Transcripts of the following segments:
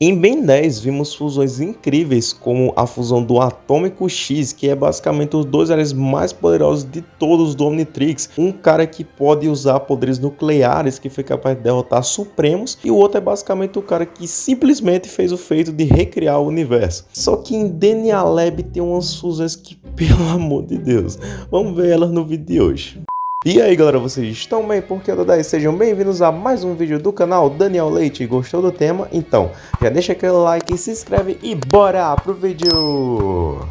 Em Ben 10 vimos fusões incríveis como a fusão do Atômico X, que é basicamente os dois aliens mais poderosos de todos do Omnitrix. Um cara que pode usar poderes nucleares, que foi capaz de derrotar Supremos, e o outro é basicamente o cara que simplesmente fez o feito de recriar o universo. Só que em DNA Lab tem umas fusões que, pelo amor de Deus, vamos ver elas no vídeo de hoje. E aí galera, vocês estão bem? Porque eu 10 sejam bem-vindos a mais um vídeo do canal Daniel Leite. Gostou do tema? Então, já deixa aquele like, se inscreve e bora pro vídeo!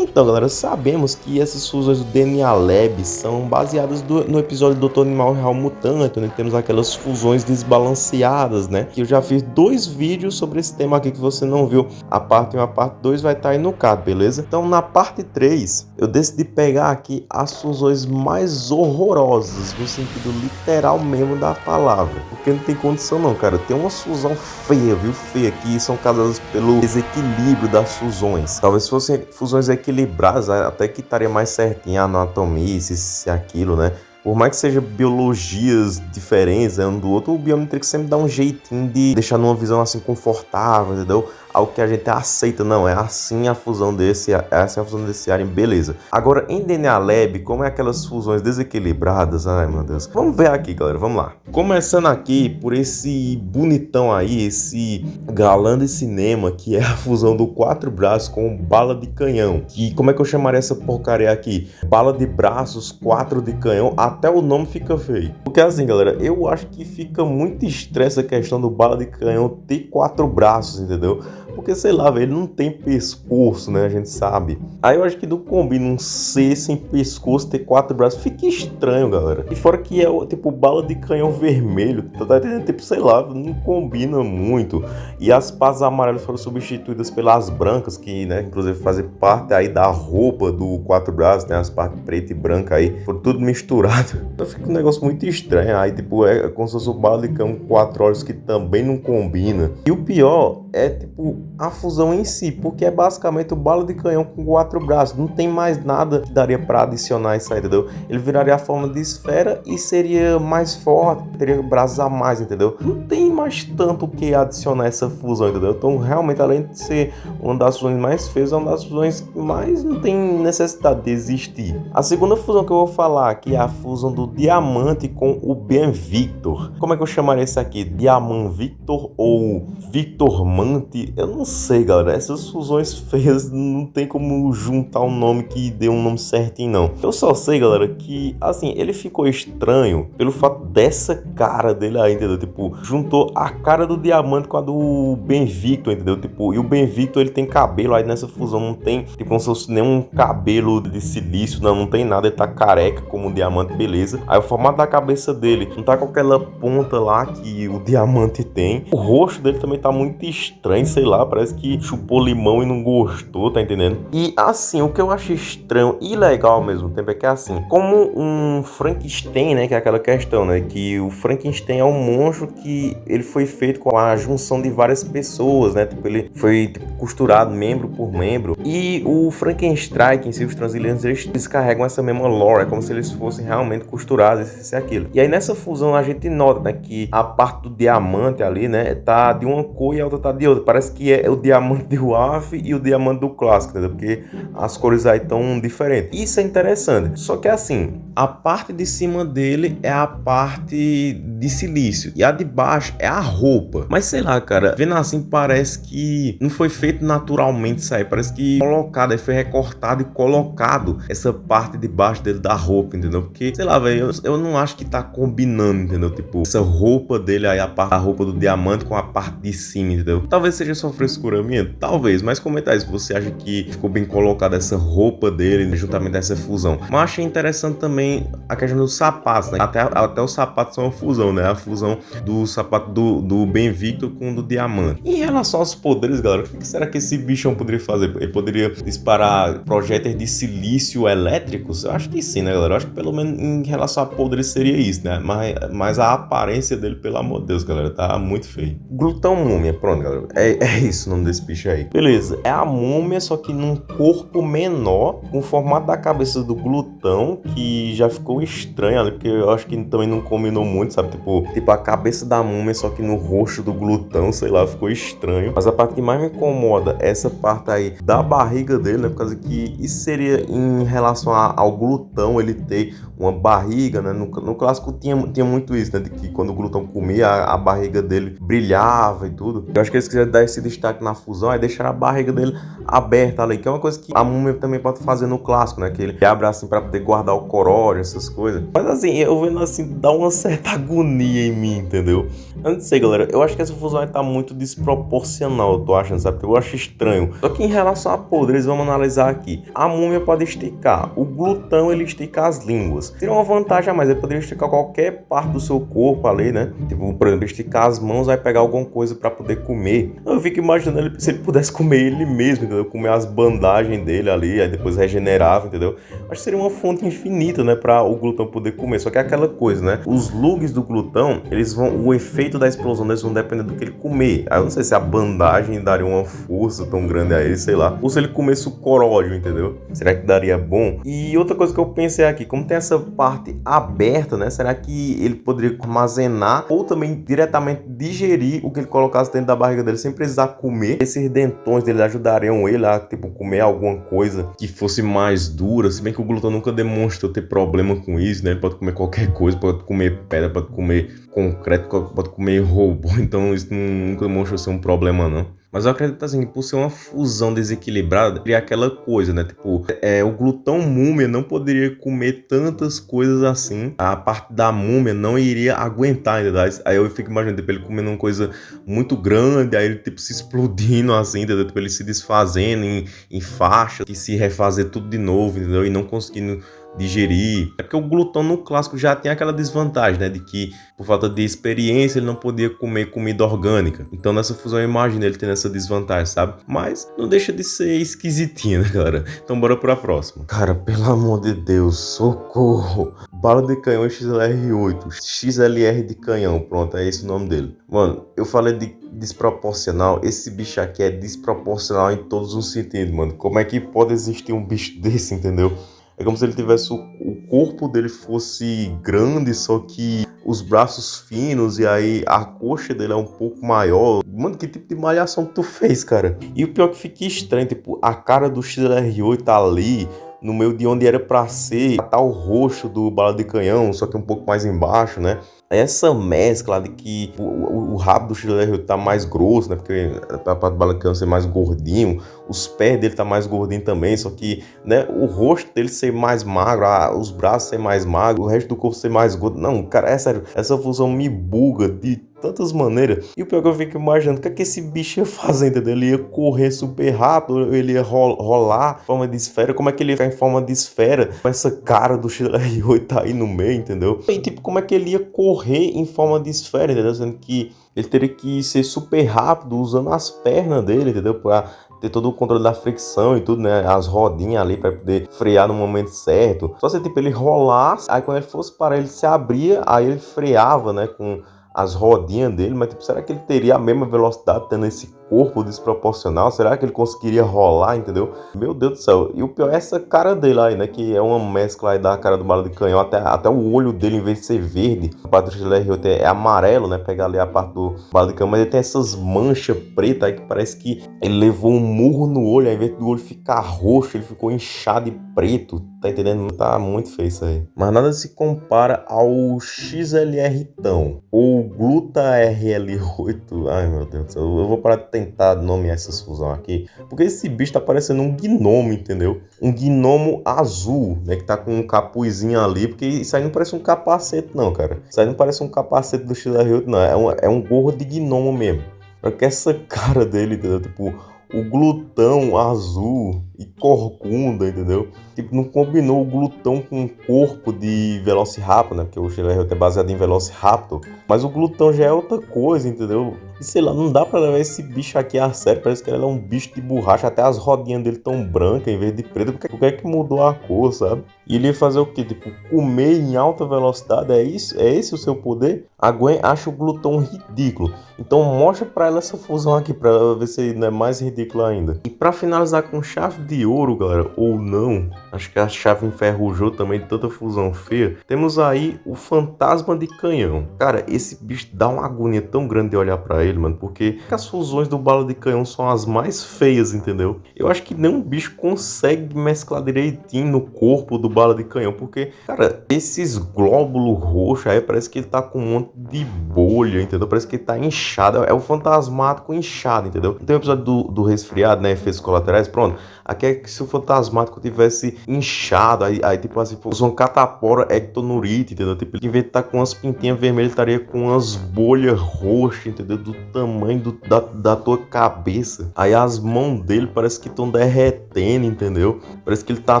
Então, galera, sabemos que essas fusões do DNA Lab são baseadas do, no episódio do Dr. Animal Real Mutante, onde temos aquelas fusões desbalanceadas, né? Que eu já fiz dois vídeos sobre esse tema aqui que você não viu. A parte 1 e a parte 2 vai estar aí no card, beleza? Então, na parte 3, eu decidi pegar aqui as fusões mais horrorosas, no sentido literal mesmo da palavra. Porque não tem condição não, cara. Tem uma fusão feia, viu? Feia aqui, são causadas pelo desequilíbrio das fusões. Talvez fossem fusões equilibradas equilibradas, até que estaria mais certinho a anatomia, se, se aquilo, né? Por mais que seja biologias diferentes né, um do outro, o Biometrix sempre dá um jeitinho de deixar numa visão assim confortável, entendeu? Algo que a gente aceita, não, é assim a fusão desse, é assim a fusão desse alien, beleza. Agora, em DNA Lab, como é aquelas fusões desequilibradas, ai meu Deus. Vamos ver aqui, galera, vamos lá. Começando aqui por esse bonitão aí, esse galã de cinema, que é a fusão do quatro braços com bala de canhão. Que, como é que eu chamaria essa porcaria aqui? Bala de braços, quatro de canhão, até o nome fica feio. Porque assim, galera, eu acho que fica muito estresse a questão do bala de canhão ter quatro braços, entendeu? Porque, sei lá, velho, ele não tem pescoço, né? A gente sabe. Aí eu acho que não combina um C sem pescoço ter quatro braços. Fica estranho, galera. E fora que é, tipo, bala de canhão vermelho. Tá? Tipo, sei lá, não combina muito. E as pás amarelas foram substituídas pelas brancas, que, né, inclusive fazem parte aí da roupa do quatro braços, né? as partes preta e branca aí. Foram tudo misturado. Então fica um negócio muito estranho. Aí, tipo, é como se fosse bala de canhão quatro olhos que também não combina. E o pior é, tipo, a fusão em si, porque é basicamente o bala de canhão com quatro braços. Não tem mais nada que daria para adicionar isso aí, entendeu? Ele viraria a forma de esfera e seria mais forte, teria braços a mais, entendeu? Não tem mais tanto que adicionar essa fusão, entendeu? Então, realmente, além de ser uma das fusões mais feias, é uma das fusões que mais não tem necessidade de existir. A segunda fusão que eu vou falar aqui é a fusão do Diamante com o Ben Victor. Como é que eu chamaria esse aqui? Diamant Victor ou Victor Mante? Eu não sei, galera. Essas fusões feias não tem como juntar um nome que dê um nome certinho, não. Eu só sei, galera, que, assim, ele ficou estranho pelo fato dessa cara dele aí, entendeu? Tipo, juntou a cara do Diamante com a do Benvictor, entendeu? Tipo, e o Benvictor, ele tem cabelo aí nessa fusão, não tem, tipo, como se fosse nenhum cabelo de silício, não, não tem nada, ele tá careca como o Diamante, beleza. Aí o formato da cabeça dele não tá com aquela ponta lá que o Diamante tem. O rosto dele também tá muito estranho, sei lá, parece que chupou limão e não gostou, tá entendendo? E assim, o que eu achei estranho e legal ao mesmo tempo é que assim, como um Frankenstein, né, que é aquela questão, né, que o Frankenstein é um monstro que ele foi feito com a junção de várias pessoas, né, tipo, ele foi tipo, costurado membro por membro. E o Frankenstein, em si, os Transilianos, eles descarregam essa mesma lore, é como se eles fossem realmente costurados, esse e aquilo. E aí nessa fusão a gente nota, né, que a parte do diamante ali, né, tá de uma cor e a outra tá de outra. Parece que é o diamante do AF e o diamante do clássico, entendeu? Porque as cores aí estão diferentes. Isso é interessante. Só que assim, a parte de cima dele é a parte de silício e a de baixo é a roupa. Mas sei lá, cara, vendo assim parece que não foi feito naturalmente isso aí. Parece que colocado, foi recortado e colocado essa parte de baixo dele da roupa, entendeu? Porque, sei lá, velho, eu, eu não acho que tá combinando, entendeu? Tipo, essa roupa dele aí, a parte roupa do diamante com a parte de cima, entendeu? Talvez seja só frescura minha, talvez, mas comenta aí se você acha que ficou bem colocada essa roupa dele, juntamente essa fusão. Mas achei interessante também a questão dos sapatos, né? Até, até os sapatos são uma fusão, né? A fusão do sapato do, do Ben Victor com o do Diamante. Em relação aos poderes, galera, o que será que esse bichão poderia fazer? Ele poderia disparar projéteis de silício elétricos? Eu acho que sim, né, galera? Eu acho que pelo menos em relação a poderes seria isso, né? Mas, mas a aparência dele, pelo amor de Deus, galera, tá muito feio. Glutão Múmia, pronto, galera. É, é isso o nome desse bicho aí. Beleza, é a múmia, só que num corpo menor, com o formato da cabeça do glutão, que já ficou estranho ali, porque eu acho que também não combinou muito, sabe? Tipo, tipo a cabeça da múmia, só que no rosto do glutão, sei lá, ficou estranho. Mas a parte que mais me incomoda é essa parte aí da barriga dele, né? Por causa que isso seria em relação ao glutão, ele ter uma barriga, né? No, no clássico tinha, tinha muito isso, né? De que quando o glutão comia, a, a barriga dele brilhava e tudo. Eu acho que eles quiseram dar esse na fusão, é deixar a barriga dele aberta ali, que é uma coisa que a múmia também pode fazer no clássico, né? Que ele abre assim para poder guardar o coróide, essas coisas. Mas assim, eu vendo assim, dá uma certa agonia em mim, entendeu? Eu não sei, galera. Eu acho que essa fusão tá muito desproporcional, eu tô achando, sabe? Eu acho estranho. Só que em relação a poderes, vamos analisar aqui. A múmia pode esticar. O glutão, ele estica as línguas. Seria uma vantagem a mais. Ele poderia esticar qualquer parte do seu corpo ali, né? Tipo, por exemplo, esticar as mãos, vai pegar alguma coisa para poder comer. Eu fico imaginando ele, se ele pudesse comer ele mesmo, entendeu? Comer as bandagens dele ali, aí depois regenerava, entendeu? Acho que seria uma fonte infinita, né? Pra o glutão poder comer. Só que é aquela coisa, né? Os lugs do glutão, eles vão. O efeito da explosão deles vão depender do que ele comer. Aí eu não sei se a bandagem daria uma força tão grande a ele, sei lá. Ou se ele comesse o coródio, entendeu? Será que daria bom? E outra coisa que eu pensei aqui, como tem essa parte aberta, né? Será que ele poderia armazenar ou também diretamente digerir o que ele colocasse dentro da barriga dele sem precisar comer? Esses dentões dele ajudariam ele a, tipo, comer alguma coisa que fosse mais dura, se bem que o glutão nunca demonstrou ter problema com isso, né? Ele pode comer qualquer coisa, pode comer pedra, pode comer concreto, pode comer robô, então isso nunca demonstrou ser um problema, não. Mas eu acredito assim, por ser uma fusão desequilibrada, seria aquela coisa, né? Tipo, é, o glutão múmia não poderia comer tantas coisas assim. A parte da múmia não iria aguentar, entendeu? Aí eu fico imaginando, tipo, ele comendo uma coisa muito grande, aí ele, tipo, se explodindo assim, entendeu? Tipo, ele se desfazendo em, em faixas, e se refazer tudo de novo, entendeu? E não conseguindo digerir. É porque o glutão no clássico já tem aquela desvantagem, né? De que, por falta de experiência, ele não podia comer comida orgânica. Então, nessa fusão, eu imagino ele tendo essa desvantagem, sabe? Mas não deixa de ser esquisitinho, né, galera? Então, bora pra próxima. Cara, pelo amor de Deus, socorro! Bala de canhão XLR8, XLR de canhão, pronto, é esse o nome dele. Mano, eu falei de desproporcional, esse bicho aqui é desproporcional em todos os sentidos, mano. Como é que pode existir um bicho desse, entendeu? É como se ele tivesse o, o corpo dele fosse grande, só que os braços finos e aí a coxa dele é um pouco maior. Mano, que tipo de malhação tu fez, cara? E o pior é que fica estranho, tipo, a cara do XLR8 tá ali, no meio de onde era para ser, tá o roxo do bala de canhão, só que um pouco mais embaixo, né? Essa mescla de que o, o, o rabo do XLR tá mais grosso, né? Porque a parte do bala de canhão ser mais gordinho, os pés dele tá mais gordinho também, só que, né, o rosto dele ser mais magro, os braços ser mais magro, o resto do corpo ser mais gordo. Não, cara, é sério, essa fusão me buga de tantas maneiras. E o pior é que eu fico imaginando, o que é que esse bicho ia fazer, entendeu? Ele ia correr super rápido, ele ia rolar em forma de esfera, como é que ele ia ficar em forma de esfera com essa cara do XLR8 tá aí no meio, entendeu? E tipo, como é que ele ia correr em forma de esfera, entendeu? Sendo que ele teria que ser super rápido usando as pernas dele, entendeu? Pra ter todo o controle da fricção e tudo, né? As rodinhas ali para poder frear no momento certo. Só se tipo ele rolasse, aí quando ele fosse parar, ele se abria, aí ele freava, né? Com as rodinhas dele, mas tipo, será que ele teria a mesma velocidade tendo esse corpo desproporcional? Será que ele conseguiria rolar, entendeu? Meu Deus do céu. E o pior é essa cara dele aí, né? Que é uma mescla aí da cara do bala de canhão. Até, até o olho dele, em vez de ser verde, a parte do XLR8 é amarelo, né? Pegar ali a parte do bala de canhão, mas ele tem essas manchas pretas aí que parece que ele levou um murro no olho. Ao invés do olho ficar roxo, ele ficou inchado e preto. Tá entendendo? Tá muito feio isso aí. Mas nada se compara ao XLR tão ou Gluta RL8. Ai meu Deus do céu. Eu vou parar de tentar nomear essas fusão aqui. Porque esse bicho tá parecendo um gnomo, entendeu? Um gnomo azul, né? Que tá com um capuzinho ali. Porque isso aí não parece um capacete, não, cara. Isso aí não parece um capacete do XLR8, não. É um, é um gorro de gnomo mesmo. Só que essa cara dele, entendeu? Tipo, o glutão azul e corcunda, entendeu? Tipo, não combinou o glutão com o corpo de Velociraptor, né? Porque o Schiller é baseado em Velociraptor. Mas o glutão já é outra coisa, entendeu? E sei lá, não dá pra levar esse bicho aqui a sério. Parece que ele é um bicho de borracha. Até as rodinhas dele tão brancas em vez de preta. Por que, por que é que mudou a cor, sabe? E ele ia fazer o quê? Tipo, comer em alta velocidade? É isso? É esse o seu poder? A Gwen acha o glutão ridículo. Então mostra pra ela essa fusão aqui pra ela ver se não é mais ridículo ainda. E pra finalizar com chave de ouro, galera, ou não, acho que a chave enferrujou também de tanta fusão feia. Temos aí o fantasma de canhão. Cara, esse bicho dá uma agonia tão grande de olhar pra ele, mano, porque as fusões do bala de canhão são as mais feias, entendeu? Eu acho que nenhum bicho consegue mesclar direitinho no corpo do bala de canhão, porque, cara, esses glóbulos roxos aí parece que ele tá com um monte de bolha, entendeu? Parece que ele tá inchado, é o fantasmático inchado, entendeu? Tem um episódio do, do resfriado, né, efeitos colaterais, pronto, aqui é que se o fantasmático tivesse inchado, aí, aí tipo assim, fosse uma catapora ectonurite, entendeu? Tipo, em vez de estar tá com umas pintinhas vermelhas, estaria com umas bolhas roxas, entendeu? Do tamanho do, da, da tua cabeça. Aí as mãos dele parece que estão derretendo, entendeu? Parece que ele tá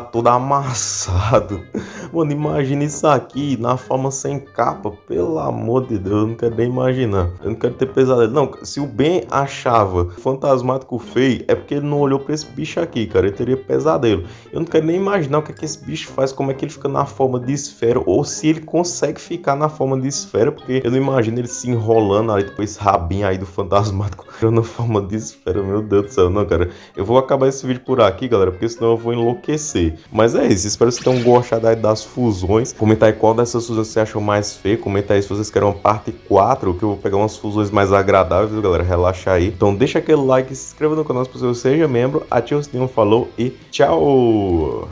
todo amassado. Mano, imagina isso aqui na forma sem capa. Pelo amor de Deus, eu não quero nem imaginar. Eu não quero ter pesadelo. Não, se o Ben achava fantasmático feio, é porque ele não olhou pra esse bicho aqui, cara. Ele teria pesadelo. Eu não quero nem imaginar o que, é que esse bicho faz, como é que ele fica na forma de esfera, ou se ele consegue ficar na forma de esfera, porque eu não imagino ele se enrolando ali, depois rabinho aí do fantasmático na forma de esfera. Meu Deus do céu, não, cara. Eu vou acabar esse vídeo por aqui, galera, porque senão eu vou enlouquecer. Mas é isso, espero que vocês tenham gostado aí das fusões. Comenta aí qual dessas fusões você achou mais feio. Comenta aí se vocês querem uma parte 4, que eu vou pegar umas fusões mais agradáveis, galera. Relaxa aí. Então deixa aquele like, se inscreva no canal se você seja membro, ativa o sininho, falou e tchau!